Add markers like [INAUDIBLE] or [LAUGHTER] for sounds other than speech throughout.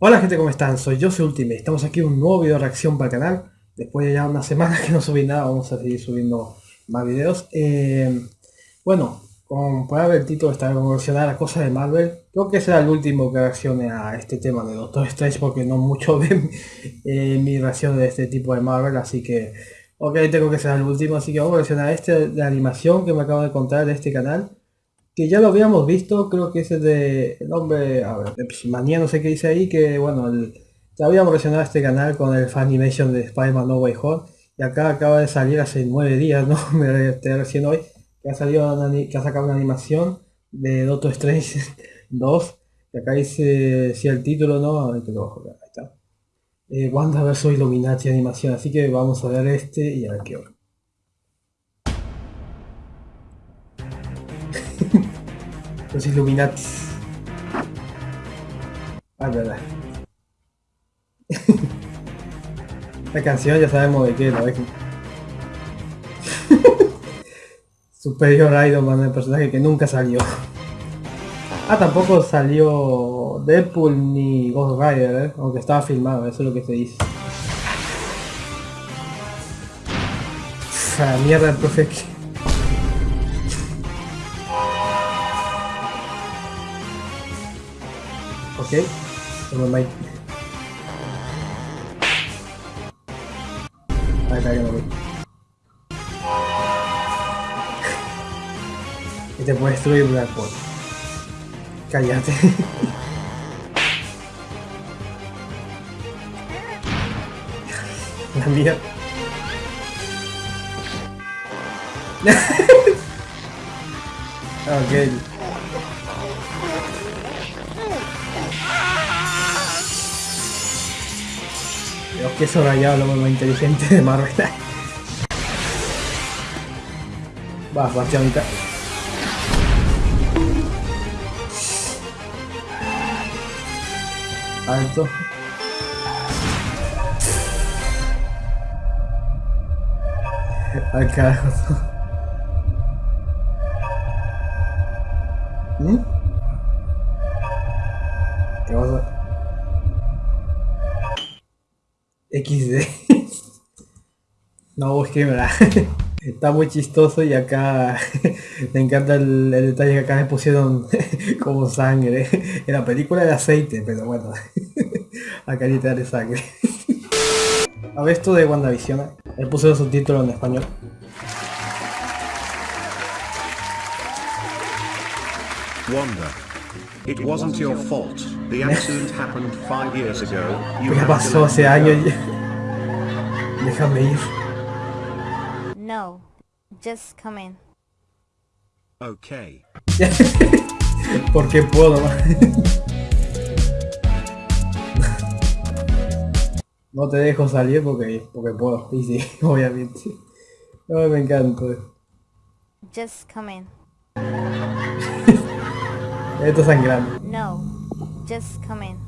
Hola gente, ¿cómo están? Soy yo, soy Ultimate. Estamos aquí en un nuevo video de reacción para el canal. Después de ya una semana [LAUGHS] que no subí nada, vamos a seguir subiendo más videos. Eh, bueno, como puede ver el título, está reaccionar a cosas de Marvel. Creo que será el último que reaccione a este tema de Doctor Strange porque no mucho [LAUGHS] ven eh, mi reacción de este tipo de Marvel, así que ok, tengo que ser el último, así que vamos a reaccionar a este de animación que me acabo de contar de este canal que ya lo habíamos visto, creo que ese de el hombre, a ver, manía no sé qué dice ahí, que bueno, ya habíamos reaccionado a este canal con el Fanimation de Spider-Man No Way Home, y acá acaba de salir hace nueve días, ¿no? [LAUGHS] Me estoy recién hoy, que ha salido que ha sacado una animación de Doctor Strange [LAUGHS] 2, que acá dice si el título, ¿no? Ahí está. Eh, Wanda vs Illuminati animación, así que vamos a ver este y a ver qué hora. Los Illuminati. Ah, verdad. [LAUGHS] La canción ya sabemos de qué, ¿no? [LAUGHS] Superior Iron Man, el personaje que nunca salió. Ah, tampoco salió Deadpool ni Ghost Rider, ¿eh? aunque estaba filmado, eso es lo que se dice. Ah, mierda, el profe. Ok, toma Mike. Ahí está. Y te puede destruir. Cállate. [LAUGHS] La mía. [LAUGHS] Dios, que eso rayado lo más inteligente de Marvel. [LAUGHS] Va, mitad. Alto. Al carajo. ¿Mm? ¿Qué pasa? XD. [LAUGHS] no, es que verdad. [LAUGHS] Está muy chistoso y acá [LAUGHS] me encanta el, detalle que acá me pusieron como sangre. En la película de aceite, pero bueno. acá literal de sangre. A ver esto de WandaVision. Él puse los subtítulos en español. Wanda. It wasn't your fault. The accident happened five years ago. ¿Qué pasó hace años? Déjame ir. No, just come in. Okay. [LAUGHS] Porque puedo. [LAUGHS] no te dejo salir porque, porque puedo. Y sí, [LAUGHS] obviamente. No, me encanta. Just come in. Esto es sangrando. No, just come in.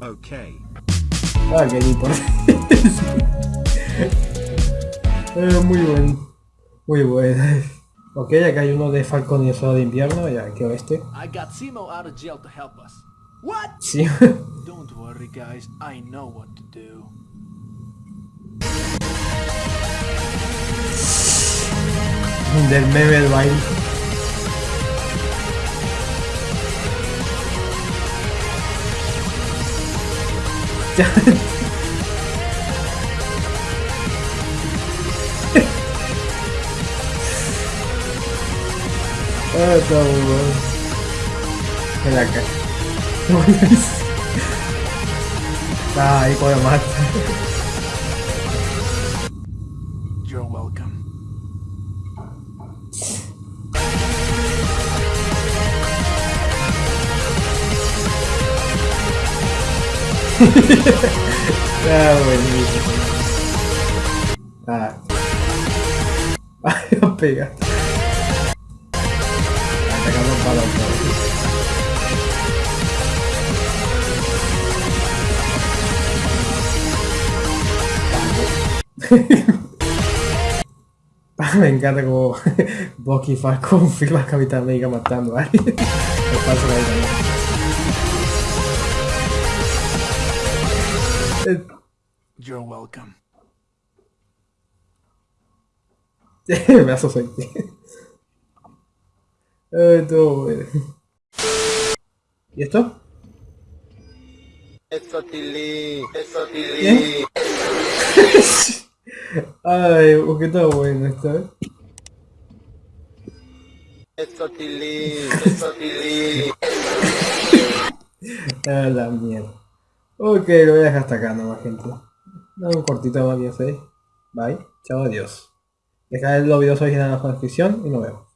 Okay. Ah, qué importa. [LAUGHS] eh, muy bueno. Muy bueno. Ok, acá hay uno de Falcon y el de invierno, ya que este. I got Simo out of jail to help us. What? Sí. [LAUGHS] Don't worry guys, I know what to do. Del meme del baile. Ah, está bueno. En la cara. [LAUGHS] ah, ahí puedo matar. Ah, buenísimo. Ah. Ay, no pega. Atacamos para Me encanta como Bucky Falcon [LAUGHS] firma a Capitán América matando a alguien. Me pasa ahí también. You're welcome. [LAUGHS] Me hace sentir. Ay, todo bueno. ¿Y esto? Eso Tilly, eso ¿Bien? [LAUGHS] Ay, porque todo bueno esto, ¿eh? eso Tilly, [LAUGHS] eso Tilly. A la mierda. Ok, lo voy a dejar hasta acá nomás, gente. Dame un cortito más bien, ¿sí? Bye. Chao, adiós. Dejad los videos originales en la descripción y nos vemos.